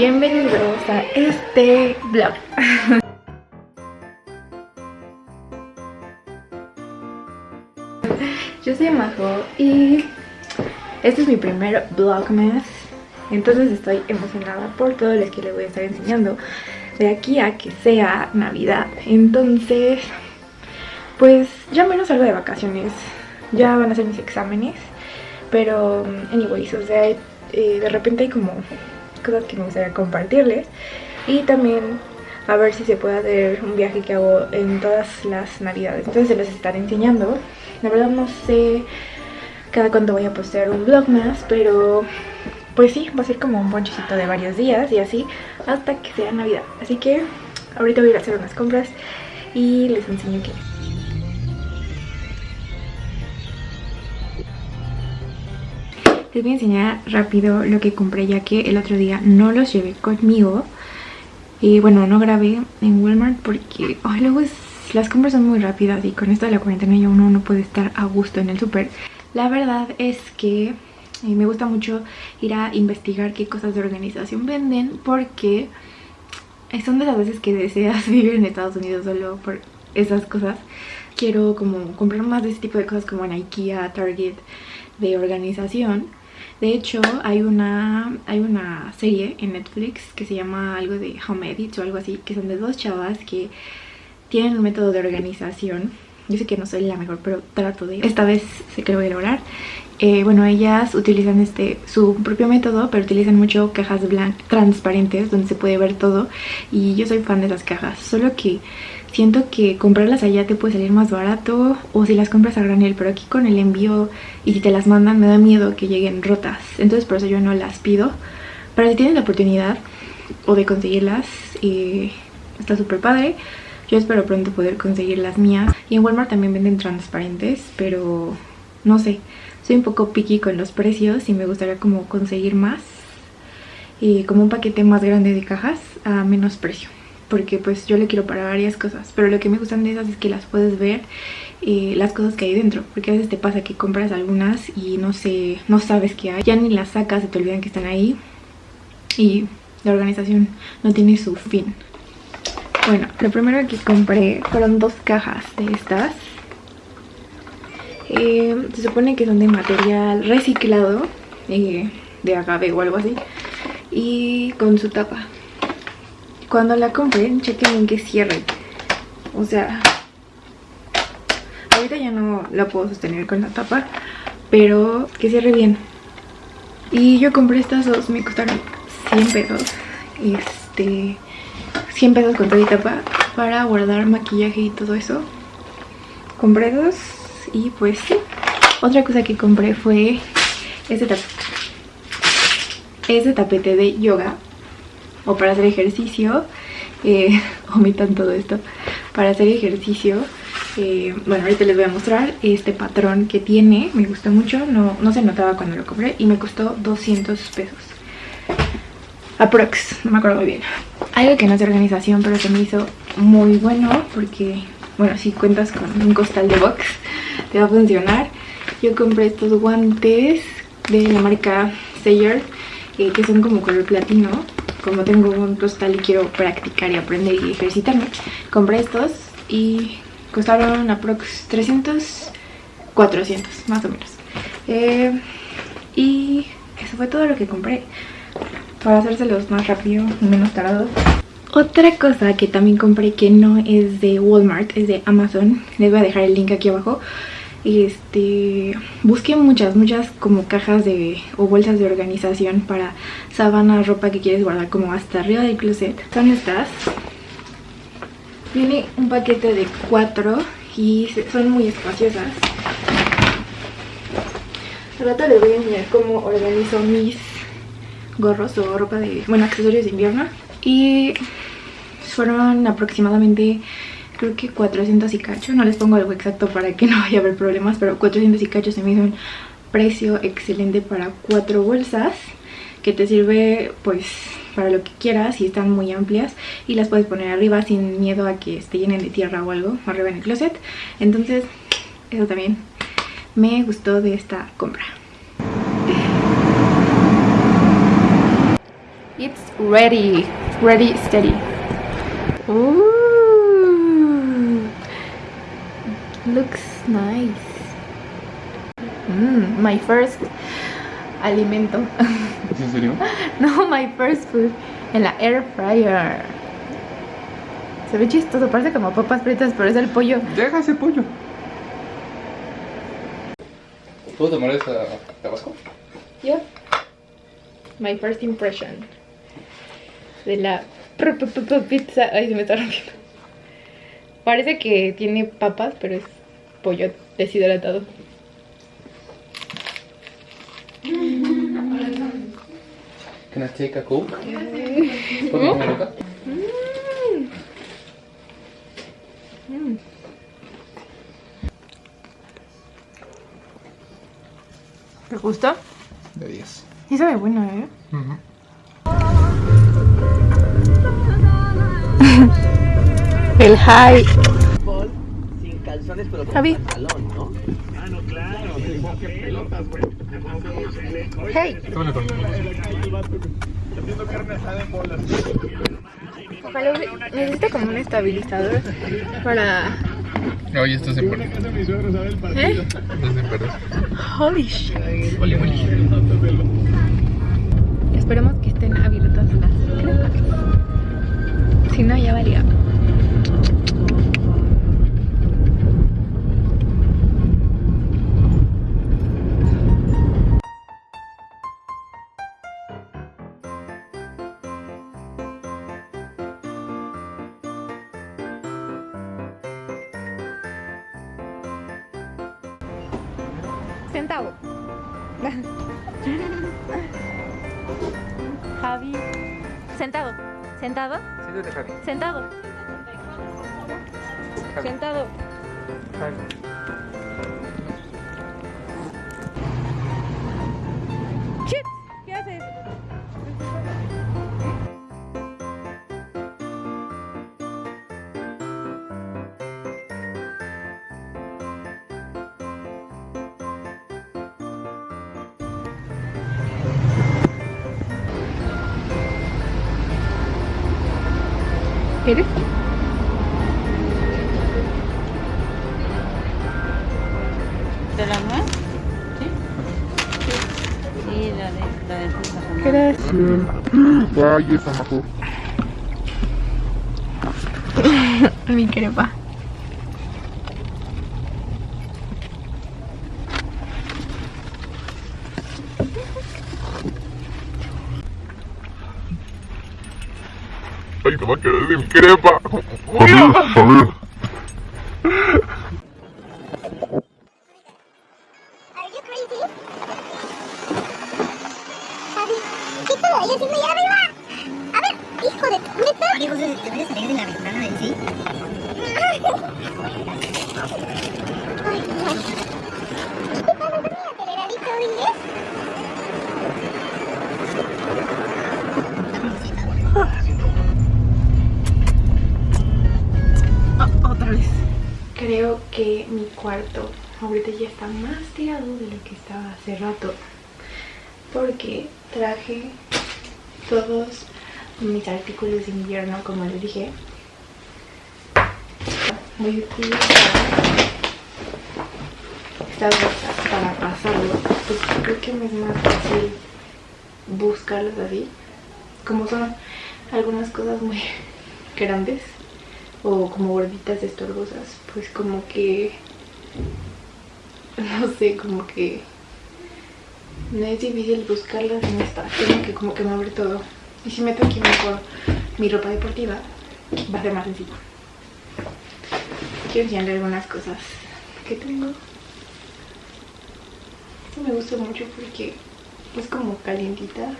Bienvenidos a este vlog Yo soy Majo y este es mi primer vlogmas Entonces estoy emocionada por todo lo que les voy a estar enseñando De aquí a que sea Navidad. Entonces, pues ya menos salgo de vacaciones. Ya van a ser mis exámenes. Pero, anyways, o sea, eh, de repente hay como cosas que me gustaría compartirles. Y también a ver si se puede hacer un viaje que hago en todas las navidades. Entonces se los estaré enseñando. La verdad no sé cada cuánto voy a postear un vlog más pero pues sí, va a ser como un bonchecito de varios días y así hasta que sea navidad. Así que ahorita voy a ir a hacer unas compras y les enseño qué Les voy a enseñar rápido lo que compré ya que el otro día no los llevé conmigo. Y bueno, no grabé en Walmart porque luego las compras son muy rápidas y con esto de la cuarentena ya uno no puede estar a gusto en el súper. La verdad es que eh, me gusta mucho ir a investigar qué cosas de organización venden porque son de esas veces que deseas vivir en Estados Unidos solo por esas cosas. Quiero como comprar más de ese tipo de cosas como en Ikea, Target, de organización de hecho, hay una, hay una serie en Netflix que se llama algo de Home Edits o algo así, que son de dos chavas que tienen un método de organización. Yo sé que no soy la mejor, pero trato de... Esta vez sé que lo voy a lograr. Eh, bueno, ellas utilizan este su propio método, pero utilizan mucho cajas transparentes donde se puede ver todo. Y yo soy fan de las cajas, solo que siento que comprarlas allá te puede salir más barato o si las compras a granel, pero aquí con el envío y si te las mandan me da miedo que lleguen rotas, entonces por eso yo no las pido. Pero si tienes la oportunidad o de conseguirlas, eh, está súper padre. Yo espero pronto poder conseguir las mías. Y en Walmart también venden transparentes, pero no sé, soy un poco picky con los precios y me gustaría como conseguir más. Y como un paquete más grande de cajas a menos precio. Porque pues yo le quiero para varias cosas pero lo que me gustan de esas es que las puedes ver eh, las cosas que hay dentro. Porque a veces te pasa que compras algunas y no sé no sabes qué hay. Ya ni las sacas se te olvidan que están ahí. Y la organización no tiene su fin bueno lo primero que compré fueron dos cajas de estas eh, se supone que son de material reciclado eh, de agave o algo así y con su tapa cuando la compren, chequen en que cierre. O sea, ahorita ya no la puedo sostener con la tapa, pero que cierre bien. Y yo compré estas dos, me costaron 100 pesos. Este, 100 pesos con toda tapa para guardar maquillaje y todo eso. Compré dos y pues sí. Otra cosa que compré fue este tapete. Este tapete de yoga o para hacer ejercicio, eh, omitan todo esto, para hacer ejercicio, eh, bueno ahorita les voy a mostrar este patrón que tiene, me gustó mucho, no, no se notaba cuando lo compré y me costó 200 pesos. Aprox, no me acuerdo muy bien. Algo que no es de organización pero se me hizo muy bueno porque, bueno, si cuentas con un costal de box te va a funcionar. Yo compré estos guantes de la marca Sayer eh, que son como color platino como tengo un costal y quiero practicar y aprender y ejercitarme, compré estos y costaron aprox 300, 400 más o menos. Eh, y eso fue todo lo que compré para hacérselos más rápido y menos tardado. Otra cosa que también compré que no es de Walmart, es de Amazon, les voy a dejar el link aquí abajo. Este busqué muchas muchas como cajas de o bolsas de organización para sábana ropa que quieres guardar como hasta arriba del closet. Son estas. Viene un paquete de cuatro y son muy espaciosas. Al rato les voy a enseñar cómo organizo mis gorros o ropa de bueno accesorios de invierno. Y fueron aproximadamente creo que 400 y cacho, no les pongo algo exacto para que no vaya a haber problemas, pero 400 y cacho se me hizo un precio excelente para cuatro bolsas que te sirve pues para lo que quieras y están muy amplias y las puedes poner arriba sin miedo a que esté llenen de tierra o algo arriba en el closet. Entonces eso también me gustó de esta compra It's ready. Ready, steady. Ooh. Looks nice. Mm, my first alimento. ¿En serio? no, my first food en la air fryer. Se ve chistoso, parece como papas fritas, pero es el pollo. Deja ese pollo. ¿Puedo tomar esa tabasco? Yep. My first impression de la pizza. Ay, se me está rompiendo. Parece que tiene papas, pero es pollo deshidratado. Can I take a coke? ¿Puedo tomar acá? ¿Te gusta? De 10. Sí sabe bueno, ¿eh? El high. sin calzones, pero con Javi. pantalón, ¿no? Hey. Tómale con Ojalá use- necesita como un estabilizador para. Oye, esto se pierde. ¿Eh? Esto se pierde. Holy shit. Esperemos que estén abiertas las crepas. Si no, ya valía. Sentado. ¿De la nuez? Sí. Sí, la de, la de fruta con ¿Quieres? Vaya, esa majo. Mi crepa. Ay, te va a quedar sin crepa. Are Oye, José, ¿te puedes salir de la ventana en sí? Ay, Dios. ¿Y qué tal? ¿Dormí aceleradito, inglés? otra vez. Creo que mi cuarto ahorita ya está más tirado de lo que estaba hace rato. Porque traje todos mis artículos de invierno, como les dije. Voy a utilizar estas bolsas para pasarlo. Pues creo que me es más fácil buscarlos así. Como son algunas cosas muy grandes o como gorditas estorbosas, pues como que no sé, como que no es difícil buscarlas en esta, tengo que como que mover todo. Y si meto aquí mejor mi ropa deportiva, va a ser más sencillo. Quiero enseñarle algunas cosas que tengo. Esto me gusta mucho porque es como calientita,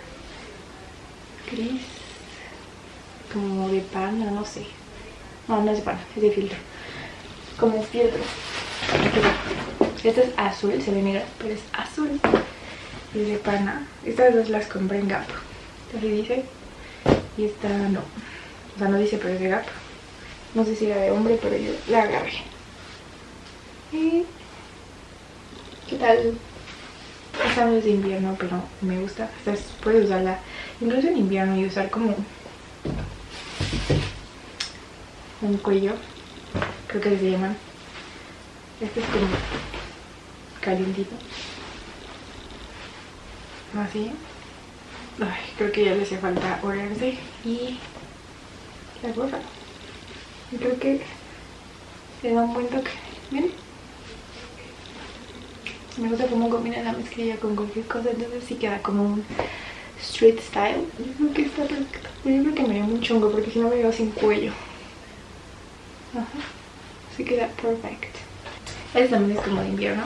gris, como de pana, no sé. No, no es de pana, es de filtro. Como filtro. Esta es azul, se ve negra, pero es azul. Y es de pana. Estas dos las compré en Gap. Así dice. Y esta no. O sea, no dice, pero es de Gap. No sé si era de hombre, pero yo la agarré. ¿Qué tal? Esta no es de invierno, pero me gusta. Esta es- puedes usarla incluso en invierno y usar como un cuello, creo que se llaman. Este es como calientito. Así. Creo que ya le hace falta orarse y la gorra. Creo que le da un buen toque. Miren. Me gusta cómo combina la mezclilla con cualquier cosa, entonces sí queda como un street style. Yo creo que está perfecto. Yo creo que me dio un chungo porque si no me veo sin cuello. Ajá. Así queda perfect. Este también es como de invierno.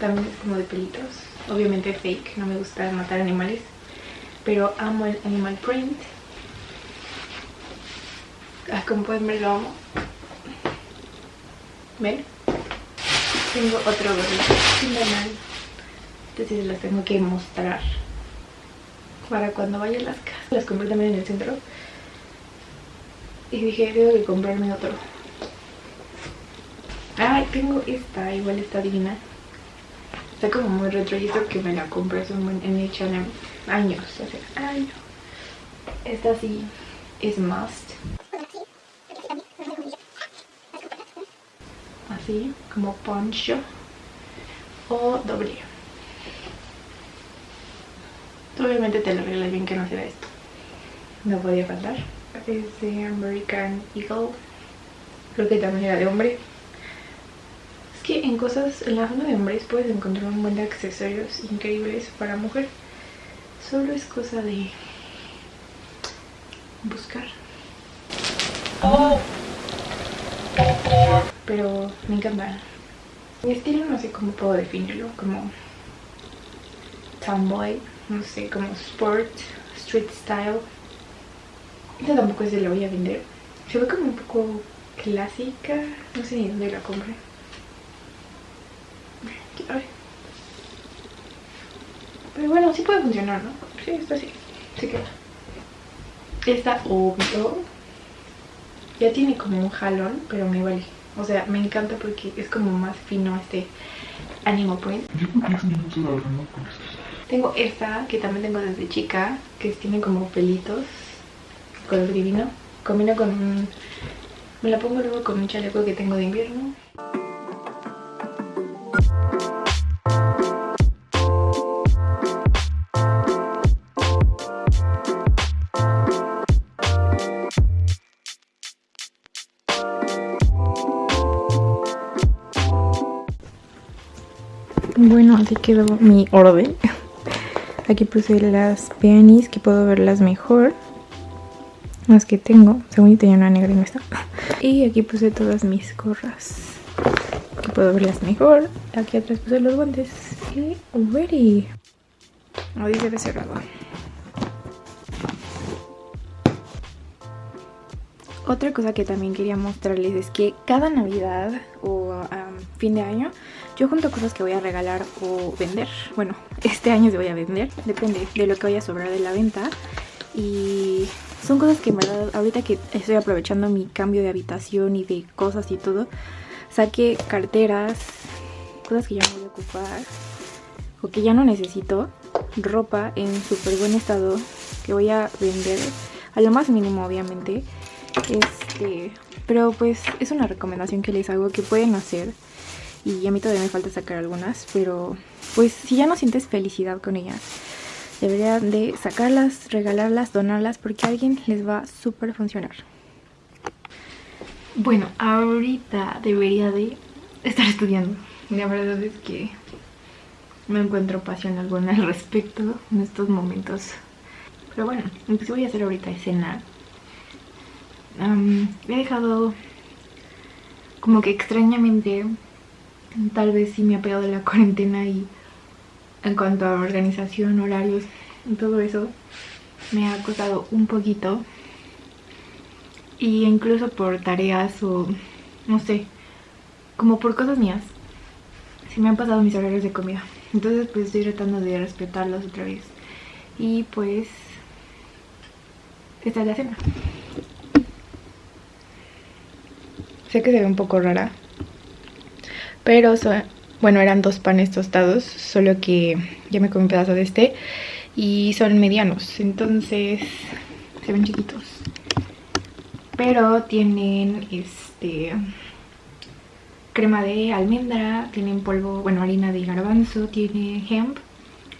También es como de pelitos. Obviamente fake, no me gusta matar animales. Pero amo el animal print. Ah, como pueden ver lo amo. ¿Ven? Tengo otro gorrito normal. Entonces las tengo que mostrar. Para cuando vaya a las casas. Las compré también en el centro. Y dije, debo de comprarme otro. Ay, tengo esta, igual está divina. Está como muy retro y esto que me la compré en H&M años, hace años. Esta sí es must. Así, como poncho o doble. Obviamente te lo arreglas bien que no se vea esto. No podía faltar. Es de American Eagle. Creo que también era de hombre que en cosas, en la zona de hombres puedes encontrar un buen de accesorios increíbles para mujer. Solo es cosa de buscar. Pero me encanta. Mi estilo no sé cómo puedo definirlo, como tomboy, no sé, como sport, street style. Esta tampoco es de la voy a vender. Se ve como un poco clásica, no sé ni dónde la compré. Pero bueno, sí puede funcionar, ¿no? Sí, está así. Se queda. Esta obvio. Ya tiene como un jalón, pero me vale. O sea, me encanta porque es como más fino este animal print. Tengo esta que también tengo desde chica, que tiene como pelitos, color divino. Combina con un... Me la pongo luego con un chaleco que tengo de invierno. Bueno, así quedó mi orden. Aquí puse las peonies que puedo verlas mejor. Las que tengo. Según yo tenía una negra y no está. Y aquí puse todas mis gorras. Que puedo verlas mejor. Aquí atrás puse los guantes. Y ready. No dice de cerrado. Otra cosa que también quería mostrarles es que cada Navidad o fin de año yo junto cosas que voy a regalar o vender. Bueno, este año se voy a vender, depende de lo que vaya a sobrar de la venta. Y son cosas que en verdad, ahorita que estoy aprovechando mi cambio de habitación y de cosas y todo, saqué carteras, cosas que ya no voy a ocupar o que ya no necesito, ropa en súper buen estado que voy a vender a lo más mínimo obviamente este, pero pues es una recomendación que les hago que pueden hacer. Y a mí todavía me falta sacar algunas, pero pues si ya no sientes felicidad con ellas, deberían de sacarlas, regalarlas, donarlas, porque a alguien les va a súper funcionar. Bueno, ahorita debería de estar estudiando. La verdad es que no encuentro pasión alguna al respecto en estos momentos. Pero bueno, lo que voy a hacer ahorita es cenar he dejado como que extrañamente, tal vez sí me ha pegado la cuarentena y en cuanto a organización, horarios y todo eso, me ha costado un poquito. Y incluso por tareas o no sé, como por cosas mías, se me han pasado mis horarios de comida. Entonces pues estoy tratando de respetarlos otra vez. Y pues esta es la cena. Sé que se ve un poco rara. Pero, bueno, eran dos panes tostados. Solo que ya me comí un pedazo de este. y son medianos, entonces se ven chiquitos. Pero tienen este crema de almendra, tienen polvo, bueno, harina de garbanzo, tiene hemp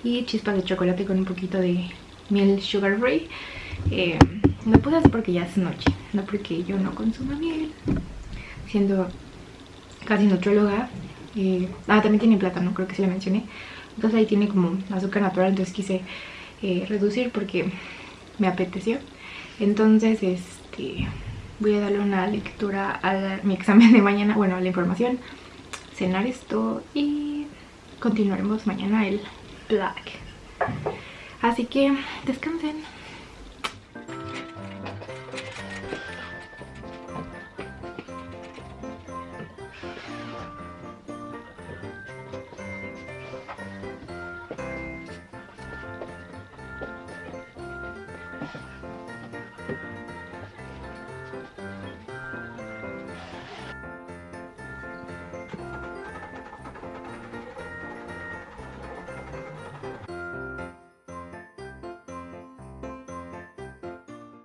y chispas de chocolate con un poquito de miel sugar free. Eh, lo puse así porque ya es noche, no porque yo no consumo miel, siendo casi nutrióloga. Eh, ah, también tiene plátano, creo que sí le mencioné. Entonces ahí tiene como azúcar natural, entonces quise eh, reducir porque me apeteció. Entonces, este, voy a darle una lectura a mi examen de mañana, bueno, la información, cenar esto y continuaremos mañana el black. Así que descansen.